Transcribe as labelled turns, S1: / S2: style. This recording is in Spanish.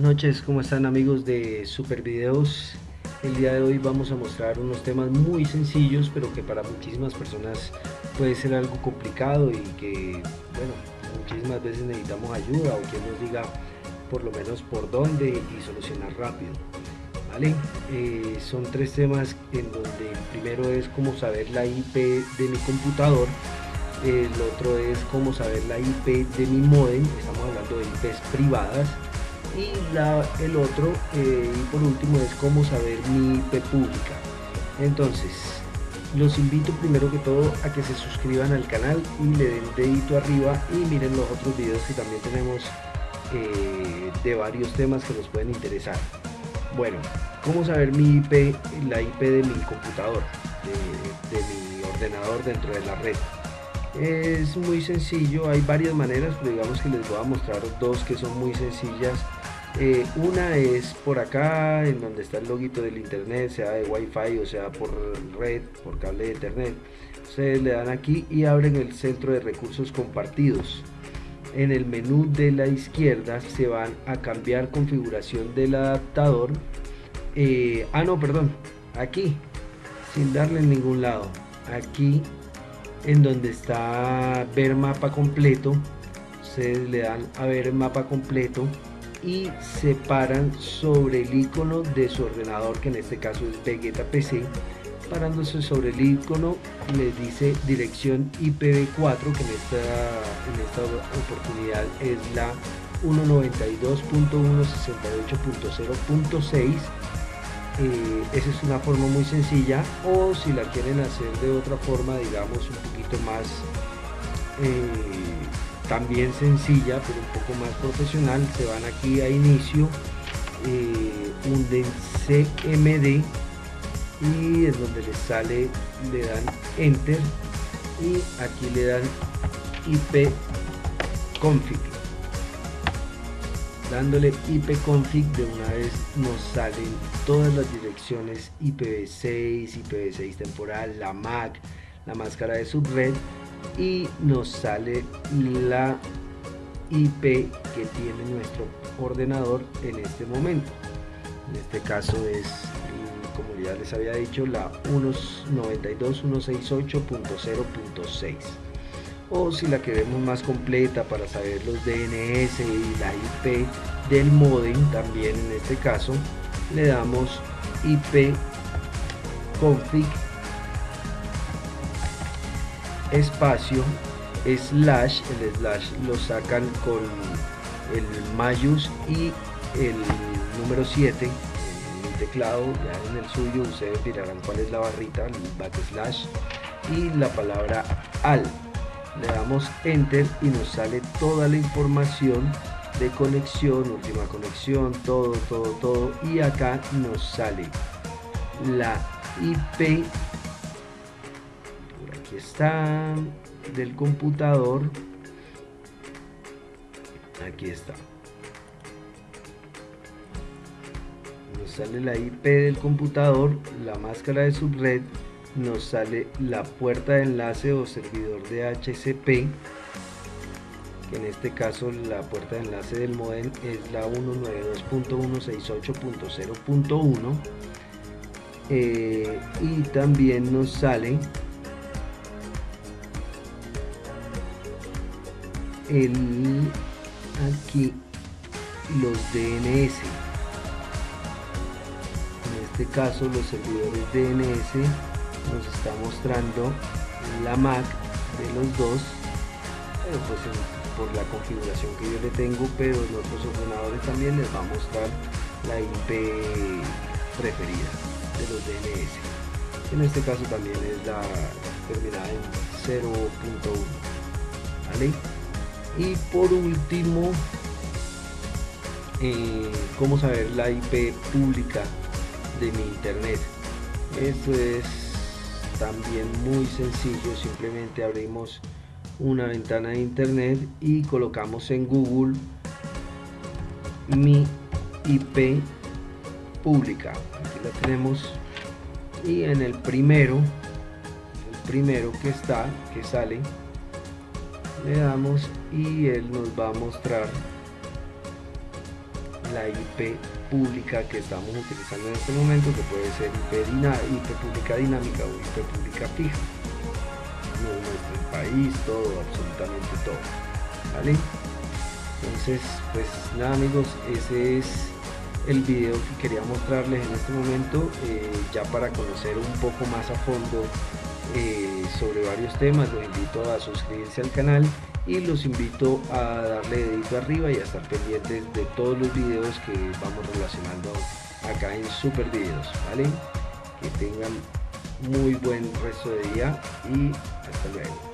S1: noches, ¿cómo están amigos de Super Videos? El día de hoy vamos a mostrar unos temas muy sencillos, pero que para muchísimas personas puede ser algo complicado y que, bueno, muchísimas veces necesitamos ayuda o quien nos diga por lo menos por dónde y solucionar rápido. ¿Vale? Eh, son tres temas en donde el primero es cómo saber la IP de mi computador, el otro es cómo saber la IP de mi modem, estamos hablando de IPs privadas, y la, el otro eh, y por último es cómo saber mi IP pública. Entonces los invito primero que todo a que se suscriban al canal y le den dedito arriba y miren los otros videos que también tenemos eh, de varios temas que nos pueden interesar. Bueno cómo saber mi IP la IP de mi computador de, de mi ordenador dentro de la red es muy sencillo, hay varias maneras, pero digamos que les voy a mostrar dos que son muy sencillas eh, una es por acá, en donde está el loguito del internet, sea de wifi o sea por red, por cable de internet. Ustedes le dan aquí y abren el centro de recursos compartidos. En el menú de la izquierda se van a cambiar configuración del adaptador. Eh, ah, no, perdón, aquí, sin darle en ningún lado. Aquí, en donde está ver mapa completo, ustedes le dan a ver mapa completo y se paran sobre el icono de su ordenador que en este caso es Vegeta PC parándose sobre el icono les dice dirección IPv4 que en esta, en esta oportunidad es la 192.168.0.6 eh, esa es una forma muy sencilla o si la quieren hacer de otra forma digamos un poquito más eh, también sencilla pero un poco más profesional se van aquí a inicio eh, hunden cmd y es donde les sale le dan enter y aquí le dan ip config dándole ipconfig de una vez nos salen todas las direcciones IPv6, IPv6 temporal, la MAC, la máscara de subred y nos sale la IP que tiene nuestro ordenador en este momento. En este caso es como ya les había dicho la 192.168.0.6 o si la queremos más completa para saber los DNS y la IP del modem también en este caso le damos IP config espacio slash el slash lo sacan con el mayus y el número 7 en el teclado ya en el suyo ustedes mirarán cuál es la barrita el backslash y la palabra al le damos enter y nos sale toda la información de conexión última conexión todo todo todo. Y acá nos sale la IP aquí está del computador. Aquí está. Nos sale la IP del computador la máscara de subred nos sale la puerta de enlace o servidor de HCP que en este caso la puerta de enlace del modem es la 192.168.0.1 eh, y también nos sale el aquí los DNS en este caso los servidores DNS nos está mostrando la MAC de los dos pues por la configuración que yo le tengo pero en otros ordenadores también les va a mostrar la IP preferida de los DNS en este caso también es la terminada en 0.1 ¿vale? y por último eh, cómo saber la IP pública de mi internet esto es también muy sencillo simplemente abrimos una ventana de internet y colocamos en google mi IP pública. Aquí la tenemos. Y en el primero el primero que está que sale le damos y él nos va a mostrar la IP pública que estamos utilizando en este momento, que puede ser IP, pública dinámica o IP pública fija. Nuestro país, todo, absolutamente todo. ¿Vale? Entonces, pues nada amigos, ese es el video que quería mostrarles en este momento, eh, ya para conocer un poco más a fondo eh, sobre varios temas, los invito a suscribirse al canal y los invito a darle dedito arriba y a estar pendientes de todos los videos que vamos relacionando acá en Super Videos, ¿vale? Que tengan muy buen resto de día y hasta luego.